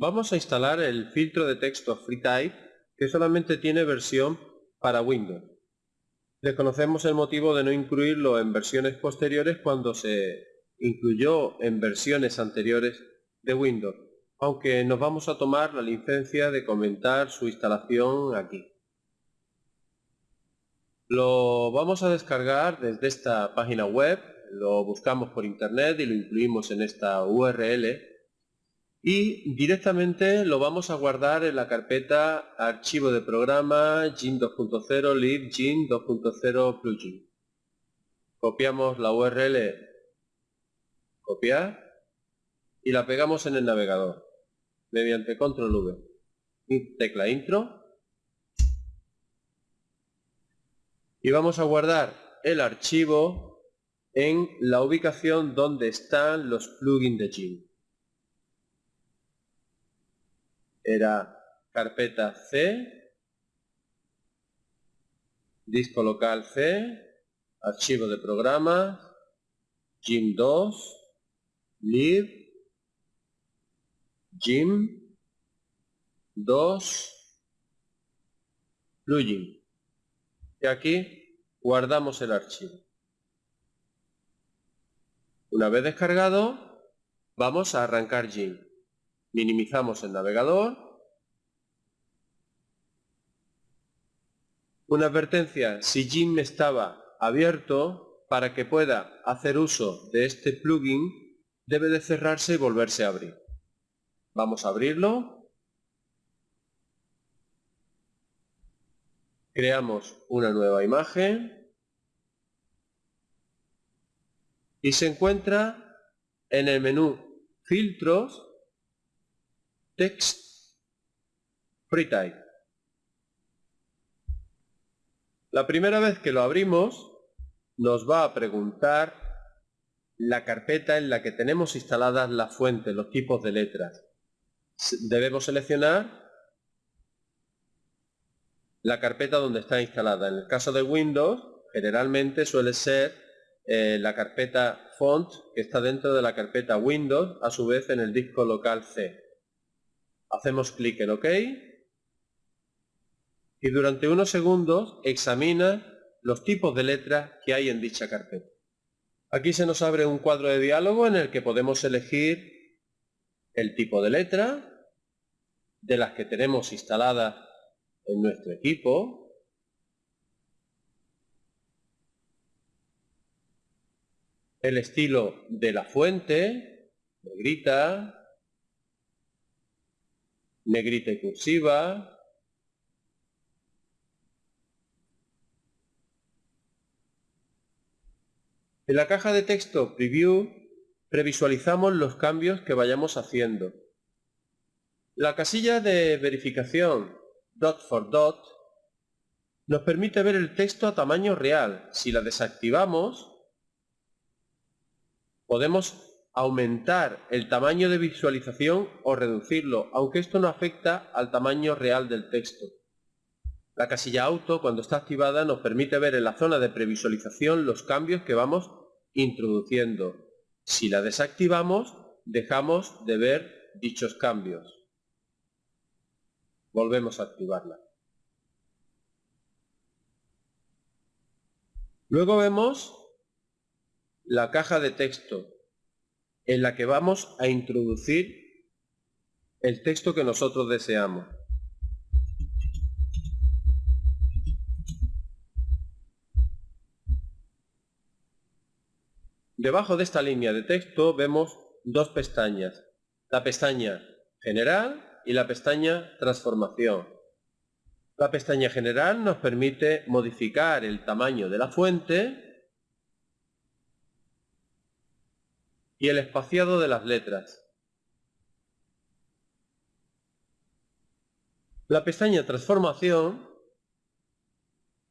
Vamos a instalar el filtro de texto FreeType que solamente tiene versión para Windows. Desconocemos el motivo de no incluirlo en versiones posteriores cuando se incluyó en versiones anteriores de Windows, aunque nos vamos a tomar la licencia de comentar su instalación aquí. Lo vamos a descargar desde esta página web, lo buscamos por internet y lo incluimos en esta URL y directamente lo vamos a guardar en la carpeta archivo de programa GIN 2.0 lib GIN 2.0 plugin. Copiamos la URL, copiar y la pegamos en el navegador mediante control V. Tecla intro y vamos a guardar el archivo en la ubicación donde están los plugins de GIN. Era carpeta C, disco local C, archivo de programas, GIM 2, lib, GIM 2, plugin. Y aquí guardamos el archivo. Una vez descargado, vamos a arrancar GIM. Minimizamos el navegador. Una advertencia, si GIMP estaba abierto, para que pueda hacer uso de este plugin, debe de cerrarse y volverse a abrir. Vamos a abrirlo. Creamos una nueva imagen. Y se encuentra en el menú Filtros text FreeType. La primera vez que lo abrimos nos va a preguntar la carpeta en la que tenemos instaladas las fuentes, los tipos de letras. Debemos seleccionar la carpeta donde está instalada. En el caso de Windows, generalmente suele ser eh, la carpeta font que está dentro de la carpeta Windows, a su vez en el disco local C. Hacemos clic en OK y durante unos segundos examina los tipos de letras que hay en dicha carpeta. Aquí se nos abre un cuadro de diálogo en el que podemos elegir el tipo de letra de las que tenemos instaladas en nuestro equipo. El estilo de la fuente, negrita, negrita y cursiva, En la caja de texto Preview previsualizamos los cambios que vayamos haciendo. La casilla de verificación dot for dot nos permite ver el texto a tamaño real. Si la desactivamos, podemos aumentar el tamaño de visualización o reducirlo, aunque esto no afecta al tamaño real del texto. La casilla auto, cuando está activada, nos permite ver en la zona de previsualización los cambios que vamos introduciendo. Si la desactivamos, dejamos de ver dichos cambios. Volvemos a activarla. Luego vemos la caja de texto en la que vamos a introducir el texto que nosotros deseamos. Debajo de esta línea de texto vemos dos pestañas, la pestaña General y la pestaña Transformación. La pestaña General nos permite modificar el tamaño de la fuente y el espaciado de las letras. La pestaña Transformación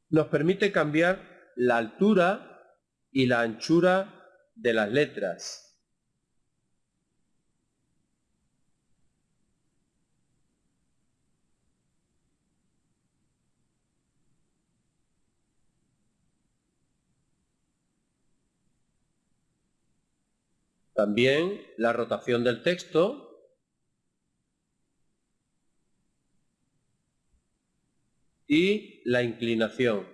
nos permite cambiar la altura y la anchura de las letras. También la rotación del texto, y la inclinación.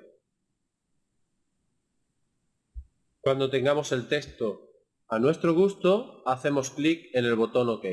Cuando tengamos el texto a nuestro gusto, hacemos clic en el botón OK.